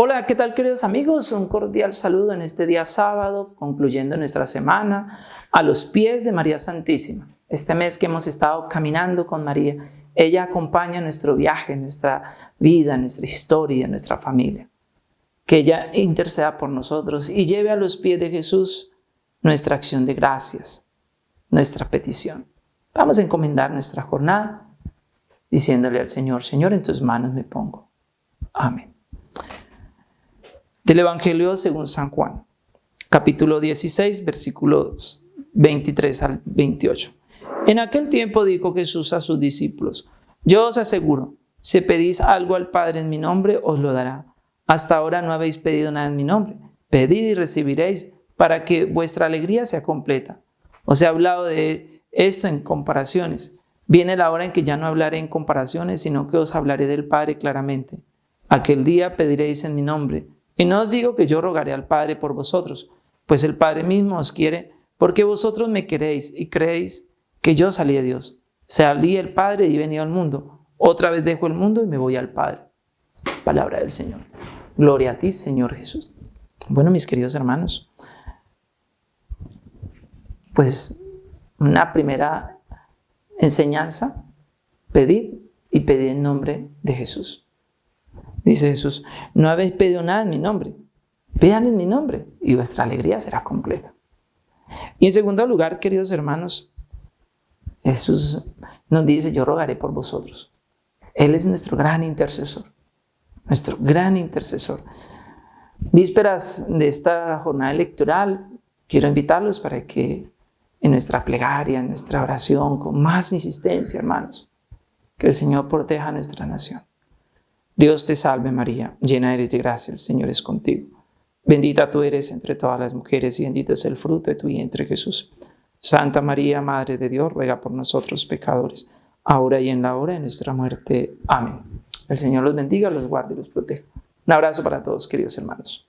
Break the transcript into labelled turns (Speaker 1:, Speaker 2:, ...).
Speaker 1: Hola, ¿qué tal queridos amigos? Un cordial saludo en este día sábado, concluyendo nuestra semana, a los pies de María Santísima. Este mes que hemos estado caminando con María, ella acompaña nuestro viaje, nuestra vida, nuestra historia, nuestra familia. Que ella interceda por nosotros y lleve a los pies de Jesús nuestra acción de gracias, nuestra petición. Vamos a encomendar nuestra jornada diciéndole al Señor, Señor, en tus manos me pongo. Amén del Evangelio según San Juan, capítulo 16, versículos 23 al 28. En aquel tiempo dijo Jesús a sus discípulos, yo os aseguro, si pedís algo al Padre en mi nombre, os lo dará. Hasta ahora no habéis pedido nada en mi nombre. Pedid y recibiréis para que vuestra alegría sea completa. Os he hablado de esto en comparaciones. Viene la hora en que ya no hablaré en comparaciones, sino que os hablaré del Padre claramente. Aquel día pediréis en mi nombre. Y no os digo que yo rogaré al Padre por vosotros, pues el Padre mismo os quiere, porque vosotros me queréis y creéis que yo salí de Dios. Salí el Padre y venido al mundo. Otra vez dejo el mundo y me voy al Padre. Palabra del Señor. Gloria a ti, Señor Jesús. Bueno, mis queridos hermanos, pues una primera enseñanza, pedir y pedir en nombre de Jesús dice Jesús, no habéis pedido nada en mi nombre, vean en mi nombre y vuestra alegría será completa. Y en segundo lugar, queridos hermanos, Jesús nos dice, yo rogaré por vosotros. Él es nuestro gran intercesor, nuestro gran intercesor. Vísperas de esta jornada electoral, quiero invitarlos para que en nuestra plegaria, en nuestra oración, con más insistencia, hermanos, que el Señor proteja a nuestra nación. Dios te salve María, llena eres de gracia, el Señor es contigo. Bendita tú eres entre todas las mujeres y bendito es el fruto de tu vientre Jesús. Santa María, Madre de Dios, ruega por nosotros pecadores, ahora y en la hora de nuestra muerte. Amén. El Señor los bendiga, los guarde y los proteja. Un abrazo para todos, queridos hermanos.